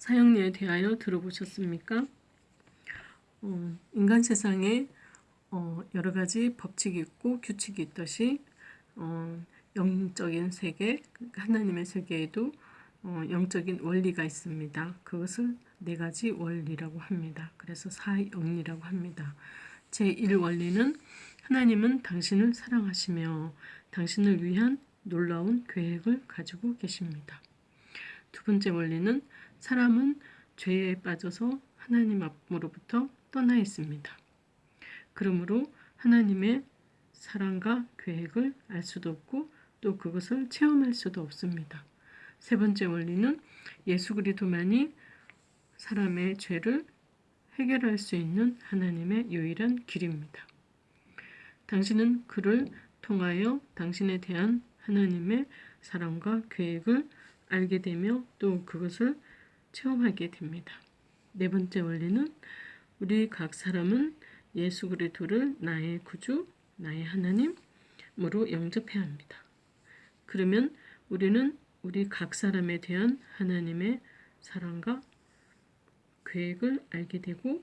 사형리에 대하여 들어보셨습니까? 어, 인간 세상에 어, 여러 가지 법칙이 있고 규칙이 있듯이 어, 영적인 세계, 하나님의 세계에도 어, 영적인 원리가 있습니다. 그것을 네 가지 원리라고 합니다. 그래서 사영리라고 합니다. 제1원리는 하나님은 당신을 사랑하시며 당신을 위한 놀라운 계획을 가지고 계십니다. 두 번째 원리는 사람은 죄에 빠져서 하나님 앞으로부터 떠나 있습니다. 그러므로 하나님의 사랑과 계획을 알 수도 없고 또 그것을 체험할 수도 없습니다. 세 번째 원리는 예수 그리스도만이 사람의 죄를 해결할 수 있는 하나님의 유일한 길입니다. 당신은 그를 통하여 당신에 대한 하나님의 사랑과 계획을 알게 되며 또 그것을 체험하게 됩니다. 네 번째 원리는 우리 각 사람은 예수 그리스도를 나의 구주, 나의 하나님으로 영접해야 합니다. 그러면 우리는 우리 각 사람에 대한 하나님의 사랑과 계획을 알게 되고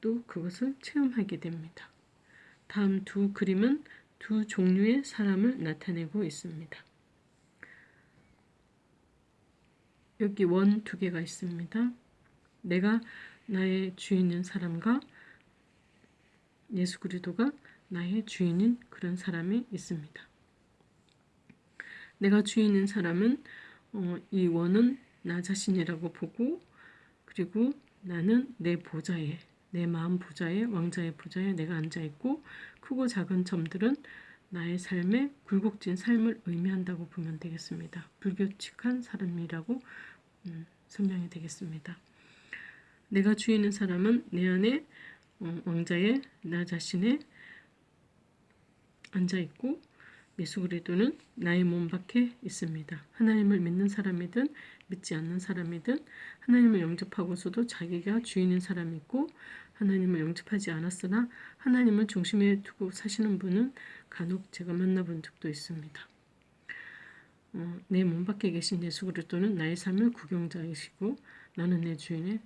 또 그것을 체험하게 됩니다. 다음 두 그림은 두 종류의 사람을 나타내고 있습니다. 여기 원 두 개가 있습니다. 내가 나의 주인인 사람과 예수 그리스도가 나의 주인인 그런 사람이 있습니다. 내가 주인인 사람은 어, 이 원은 나 자신이라고 보고 그리고 나는 내 보좌에 내 마음 보좌에 왕자의 보좌에 내가 앉아 있고 크고 작은 점들은 나의 삶의 굴곡진 삶을 의미한다고 보면 되겠습니다. 불규칙한 사람이라고 음, 설명이 되겠습니다. 내가 주인인 사람은 내 안에 어, 왕자의 나 자신에 앉아 있고 예수 그리스도는 나의 몸 밖에 있습니다. 하나님을 믿는 사람이든 믿지 않는 사람이든 하나님을 영접하고서도 자기가 주인인 사람이 있고 하나님을 영접하지 않았으나 하나님을 중심에 두고 사시는 분은 간혹 제가 만나본 적도 있습니다. 어, 내몸 밖에 계신 예수 그리스도는 나의 삶을 구경자이시고 나는 내 주인의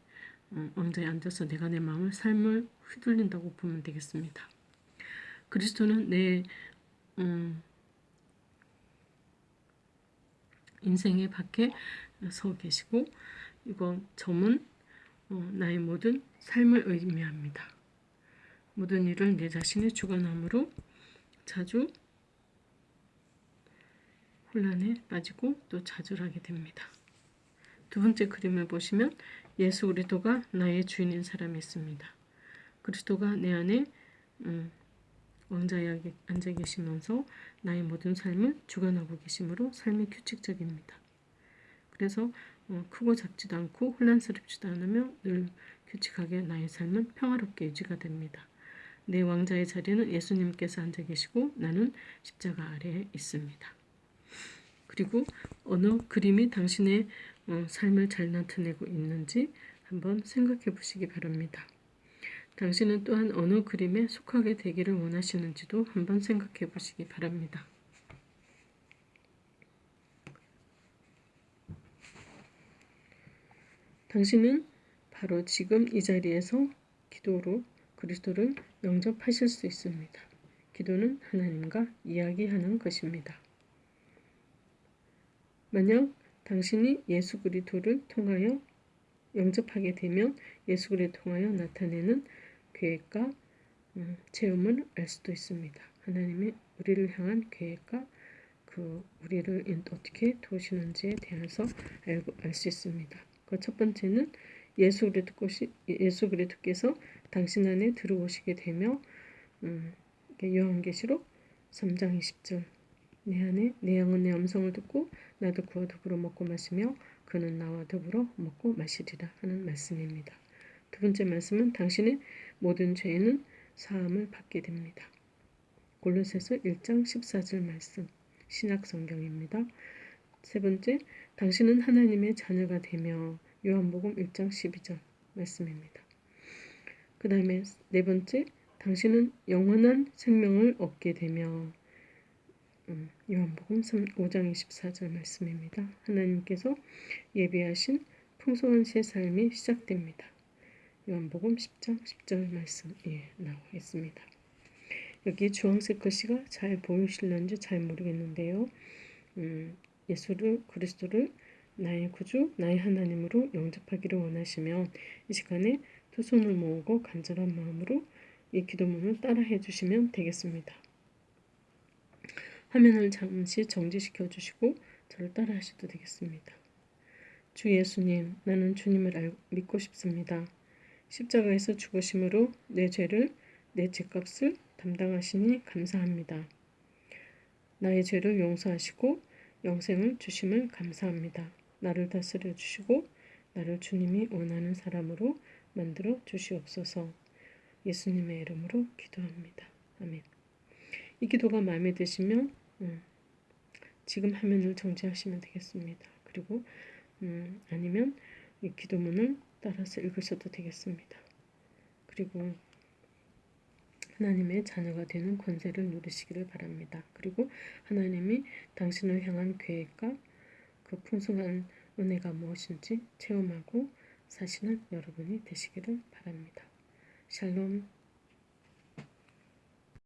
어, 왕자에 앉아서 내가 내 마음을 삶을 휘둘린다고 보면 되겠습니다. 그리스도는 내 음, 인생의 밖에 서 계시고 이거 점은 어, 나의 모든 삶을 의미합니다. 모든 일을 내 자신의 주관함으로 자주 혼란에 빠지고 또 좌절하게 됩니다. 두 번째 그림을 보시면 예수 그리스도가 나의 주인인 사람이 있습니다. 그리스도가 내 안에 음, 왕자에 앉아 계시면서 나의 모든 삶을 주관하고 계시므로 삶이 규칙적입니다. 그래서 어, 크고 작지도 않고 혼란스럽지도 않으며 늘 규칙하게 나의 삶은 평화롭게 유지가 됩니다. 내 왕자의 자리는 예수님께서 앉아 계시고 나는 십자가 아래에 있습니다. 그리고 어느 그림이 당신의 어, 삶을 잘 나타내고 있는지 한번 생각해 보시기 바랍니다. 당신은 또한 어느 그림에 속하게 되기를 원하시는지도 한번 생각해 보시기 바랍니다. 당신은 바로 지금 이 자리에서 기도로 그리스도를 영접하실 수 있습니다. 기도는 하나님과 이야기하는 것입니다. 만약 당신이 예수 그리스도를 통하여 영접하게 되면 예수 그리스도를 통하여 나타내는 계획과 음, 체험을 알 수도 있습니다. 하나님의 우리를 향한 계획과 그 우리를 어떻게 도우시는지에 대해서 알고 알 수 있습니다. 그 첫 번째는 예수 그리스도께서 예수 그리스도께서 당신 안에 들어오시게 되며 음, 요한계시록 3장 20절 내 안에 내 양은 내 음성을 듣고 나도 그와 더불어 먹고 마시며 그는 나와 더불어 먹고 마시리라 하는 말씀입니다. 두 번째 말씀은 당신의 모든 죄는 사함을 받게 됩니다. 골로새서 1장 14절 말씀 신약 성경입니다. 세 번째, 당신은 하나님의 자녀가 되며 요한복음 1장 12절 말씀입니다. 그 다음에 네 번째, 당신은 영원한 생명을 얻게 되며 음, 요한복음 5장 24절 말씀입니다. 하나님께서 예비하신 풍성한 새 삶이 시작됩니다. 요한복음 10장 10절 말씀 예, 나와 있습니다. 여기 주황색 글씨가 잘 보이실런지 잘 모르겠는데요. 음, 예수를 그리스도를 나의 구주, 나의 하나님으로 영접하기를 원하시면 이 시간에 두 손을 모으고 간절한 마음으로 이 기도문을 따라해 주시면 되겠습니다. 화면을 잠시 정지시켜 주시고 저를 따라 하셔도 되겠습니다. 주 예수님, 나는 주님을 알, 믿고 싶습니다. 십자가에서 죽으심으로 내 죄를, 내 죄값을 담당하시니 감사합니다. 나의 죄를 용서하시고 영생을 주심을 감사합니다. 나를 다스려 주시고 나를 주님이 원하는 사람으로 만들어 주시옵소서. 예수님의 이름으로 기도합니다. 아멘. 이 기도가 마음에 드시면 음, 지금 화면을 정지하시면 되겠습니다. 그리고 음, 아니면 이 기도문을 따라서 읽으셔도 되겠습니다. 그리고 하나님의 자녀가 되는 권세를 누리시기를 바랍니다. 그리고 하나님이 당신을 향한 계획과 그 풍성한 은혜가 무엇인지 체험하고 사시는 여러분이 되시기를 바랍니다. 샬롬